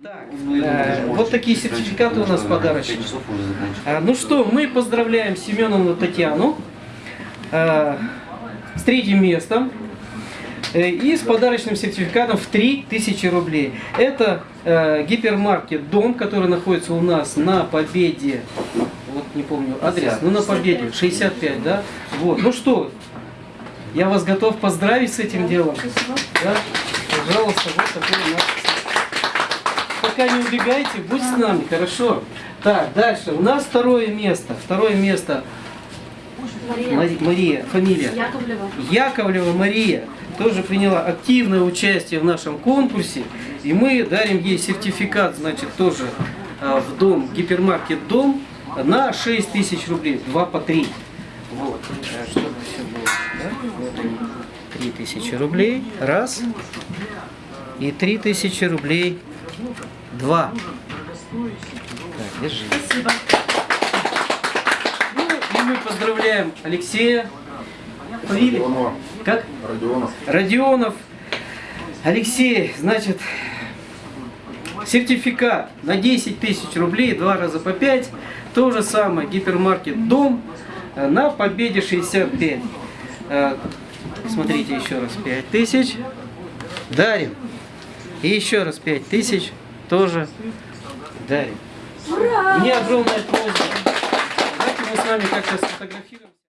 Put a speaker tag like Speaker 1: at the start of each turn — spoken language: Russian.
Speaker 1: Так, э, вот такие сертификаты у нас подарочные. А, Ну что, мы поздравляем Семеновну Татьяну э, с третьим местом э, и с подарочным сертификатом в 3000 рублей. Это э, гипермаркет «Дом», который находится у нас на Победе, вот не помню адрес, ну на Победе, 65, да? Вот, ну что, я вас готов поздравить с этим делом. Да? Пожалуйста, вот такой у нас пока не убегайте, будь с нами, хорошо. Так, дальше. У нас второе место. Второе место. Мари- Мария, фамилия.
Speaker 2: Яковлева.
Speaker 1: Яковлева Мария тоже приняла активное участие в нашем конкурсе. И мы дарим ей сертификат, значит, тоже а, в дом, гипермаркет «Дом» на 6 тысяч рублей. Два по три. Вот. А, Чтобы все было. да? Вот они. 3 тысячи рублей. Раз. И 3 тысячи рублей. Два. Так, держи.
Speaker 2: Спасибо.
Speaker 1: Ну, и мы поздравляем Алексея. Фамилия?
Speaker 3: Родионов.
Speaker 1: Как?
Speaker 3: Родионов.
Speaker 1: Родионов. Алексей, значит, сертификат на 10 тысяч рублей, два раза по 5. То же самое, гипермаркет «Дом» на Победе 65. Э, Смотрите еще раз, 5 тысяч. Дарим. И еще раз 5 тысяч тоже дарим.
Speaker 2: Ура!
Speaker 1: Мне огромная просьба. Давайте мы с вами как-то сфотографируем.